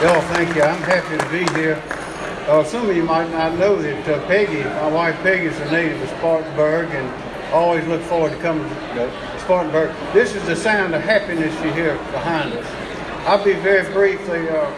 Y'all, thank you. I'm happy to be here. Uh, some of you might not know that uh, Peggy, my wife Peggy, is a native of Spartanburg and always look forward to coming to Spartanburg. This is the sound of happiness you hear behind us. I'll be very brief. The uh,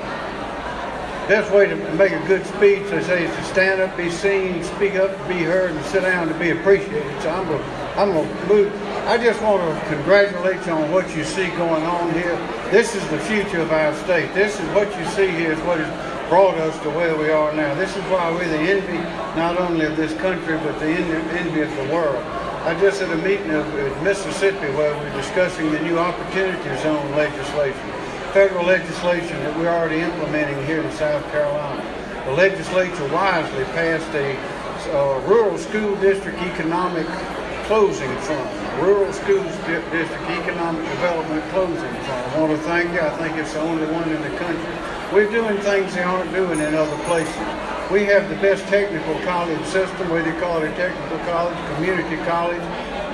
best way to make a good speech, they say, is to stand up, be seen, speak up, be heard, and sit down to be appreciated. So I'm going I'm to move. I just want to congratulate you on what you see going on here. This is the future of our state. This is what you see here is what has brought us to where we are now. This is why we're the envy not only of this country, but the envy of the world. I just had a meeting of, in Mississippi where we're discussing the new opportunity zone legislation federal legislation that we're already implementing here in South Carolina. The legislature wisely passed a uh, rural school district economic closing fund, rural schools district economic development closing. I want to thank you. I think it's the only one in the country. We're doing things they aren't doing in other places. We have the best technical college system, whether you call it a technical college, community college,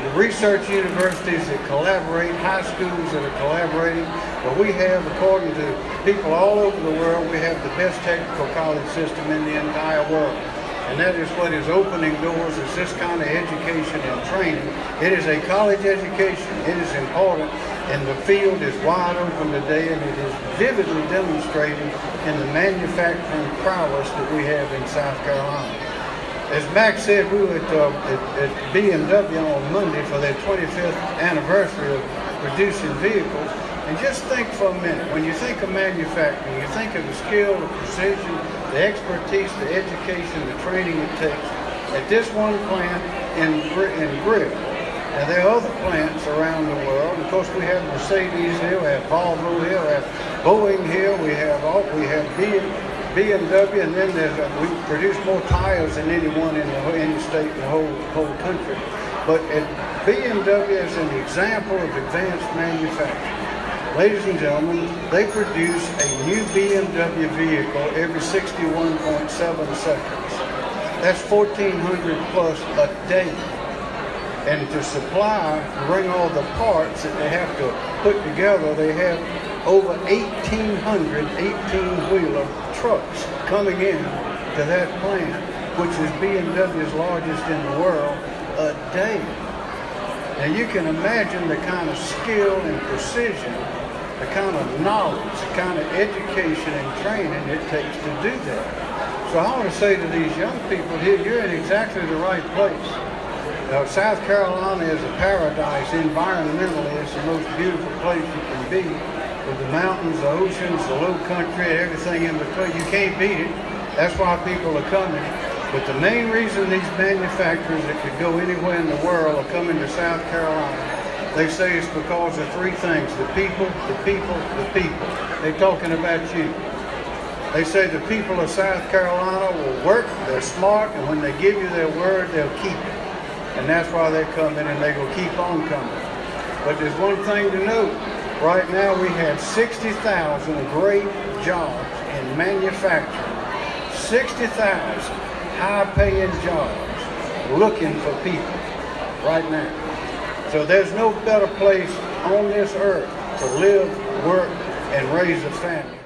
the research universities that collaborate, high schools that are collaborating. But we have, according to people all over the world, we have the best technical college system in the entire world. And that is what is opening doors is this kind of education and training. It is a college education. It is important. And the field is wide open today and it is vividly demonstrated in the manufacturing prowess that we have in South Carolina as Max said, we were at, uh, at, at, BMW on Monday for their 25th anniversary of producing vehicles. And just think for a minute, when you think of manufacturing, you think of the skill, the precision, the expertise, the education, the training it takes at this one plant in, in Greer. Now there are other plants around the world. Of course, we have Mercedes here, we have Volvo here, we have Boeing here, we have all, we have BMW. And then there's a, we produce more tires than anyone in the any state in the whole whole country. But at BMW is an example of advanced manufacturing. Ladies and gentlemen, they produce a new BMW vehicle every 61.7 seconds. That's 1,400 plus a day. And to supply, bring all the parts that they have to put together, they have over 1,800 18-wheeler trucks coming in to that plant, which is BMW's largest in the world, a day. Now you can imagine the kind of skill and precision, the kind of knowledge, the kind of education and training it takes to do that. So I want to say to these young people here, you're in exactly the right place. Now, South Carolina is a paradise environmentally. It's the most beautiful place you can be with the mountains, the oceans, the low country, everything in between. You can't beat it. That's why people are coming. But the main reason these manufacturers that could go anywhere in the world are coming to South Carolina, they say it's because of three things. The people, the people, the people. They're talking about you. They say the people of South Carolina will work, they're smart, and when they give you their word, they'll keep it. And that's why they're coming and they will keep on coming. But there's one thing to note. Right now we have 60,000 great jobs in manufacturing. 60,000 high-paying jobs looking for people right now. So there's no better place on this earth to live, work, and raise a family.